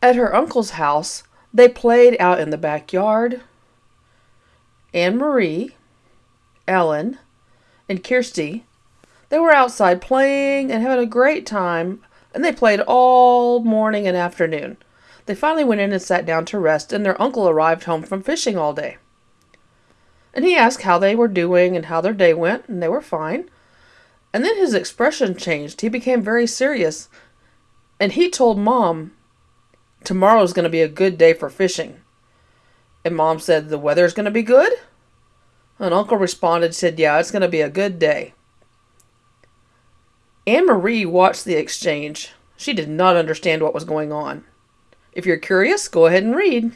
At her uncle's house, they played out in the backyard. Anne Marie, Ellen, and Kirsty, they were outside playing and having a great time, and they played all morning and afternoon. They finally went in and sat down to rest, and their uncle arrived home from fishing all day. And he asked how they were doing and how their day went, and they were fine. And then his expression changed. He became very serious, and he told Mom Tomorrow's going to be a good day for fishing. And mom said, The weather's going to be good? And uncle responded, said, Yeah, it's going to be a good day. Anne Marie watched the exchange. She did not understand what was going on. If you're curious, go ahead and read.